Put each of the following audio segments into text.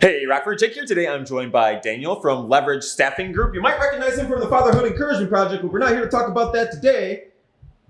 Hey, Rockford Jake here. Today I'm joined by Daniel from Leverage Staffing Group. You might recognize him from the Fatherhood Encouragement Project, but we're not here to talk about that today.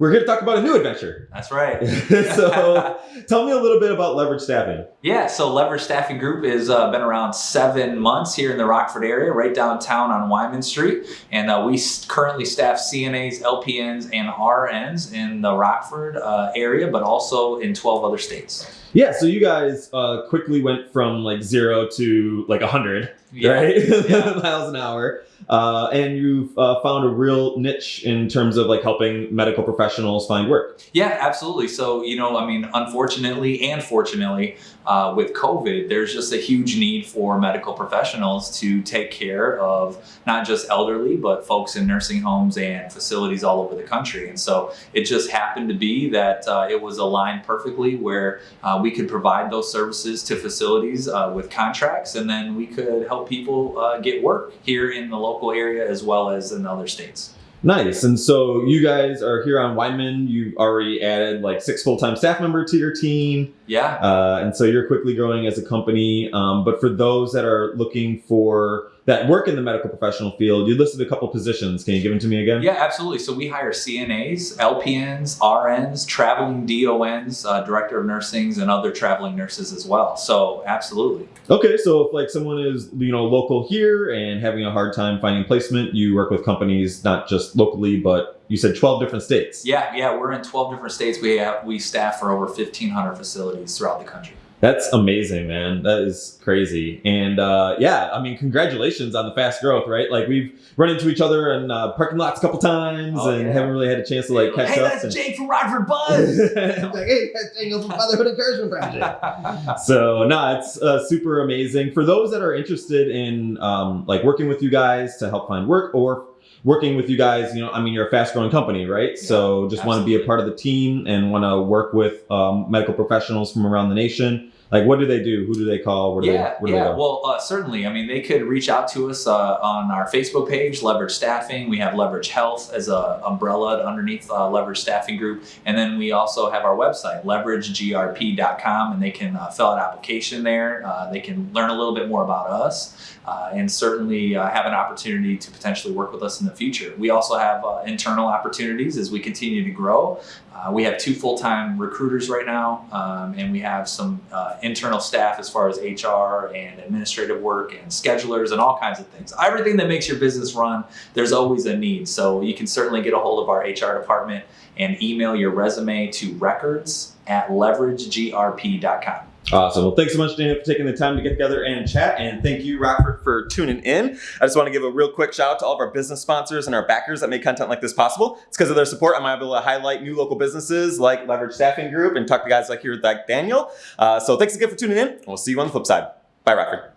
We're here to talk about a new adventure. That's right. so tell me a little bit about Leverage Staffing. Yeah, so Leverage Staffing Group has uh, been around seven months here in the Rockford area, right downtown on Wyman Street. And uh, we currently staff CNAs, LPNs, and RNs in the Rockford uh, area, but also in 12 other states. Yeah, so you guys uh, quickly went from like zero to like 100, Yeah. right? Yeah. Miles an hour. Uh, and you've uh, found a real niche in terms of like helping medical professionals find work. Yeah, absolutely. So, you know, I mean, unfortunately and fortunately, uh, with COVID, there's just a huge need for medical professionals to take care of not just elderly, but folks in nursing homes and facilities all over the country. And so it just happened to be that uh, it was aligned perfectly where uh, we could provide those services to facilities uh, with contracts, and then we could help people uh, get work here in the local area as well as in other states. Nice. And so you guys are here on Wyman. You've already added like six full-time staff member to your team. Yeah. Uh, and so you're quickly growing as a company. Um, but for those that are looking for that work in the medical professional field, you listed a couple positions. Can you give them to me again? Yeah, absolutely. So we hire CNAs, LPNs, RNs, traveling DONs, uh, director of nursings, and other traveling nurses as well. So absolutely. Okay, so if like someone is you know local here and having a hard time finding placement, you work with companies not just locally, but you said 12 different states. Yeah, yeah, we're in 12 different states. We have we staff for over 1,500 facilities throughout the country. That's amazing, man. That is crazy. And uh, yeah, I mean, congratulations on the fast growth, right? Like we've run into each other in uh, parking lots a couple times Oh, and yeah. haven't really had a chance to like catch hey, up. that's and- Jake from Rockford Buzz. I'm like, hey, that's Daniel from Fatherhood Encouragement Project. so no, it's uh, super amazing for those that are interested in um, like working with you guys to help find work or working with you guys. You know, I mean, you're a fast growing company, right? so just want to be a part of the team and want to work with um, medical professionals from around the nation. Like, what do they do? Who do they call? Where do yeah, they, where do yeah. they? Well, uh, certainly. I mean, they could reach out to us uh, on our Facebook page, Leverage Staffing. We have Leverage Health as a umbrella underneath uh, Leverage Staffing Group, and then we also have our website, leveragegrp.com, and they can uh, fill out an application there. Uh, they can learn a little bit more about us, uh, and certainly uh, have an opportunity to potentially work with us in the future. We also have uh, internal opportunities as we continue to grow. Uh, we have two full-time recruiters right now, um, and we have some uh, internal staff as far as HR and administrative work and schedulers and all kinds of things. Everything that makes your business run, there's always a need. So you can certainly get a hold of our HR department and email your resume to records at leveragegrp.com. Awesome. Well, thanks so much, Daniel, for taking the time to get together and chat. And thank you, Rockford, for tuning in. I just want to give a real quick shout out to all of our business sponsors and our backers that make content like this possible. It's because of their support I'm able to highlight new local businesses like Leverage Staffing Group and talk to guys like here like Daniel. Uh, so thanks again for tuning in. We'll see you on the flip side. Bye, Rockford.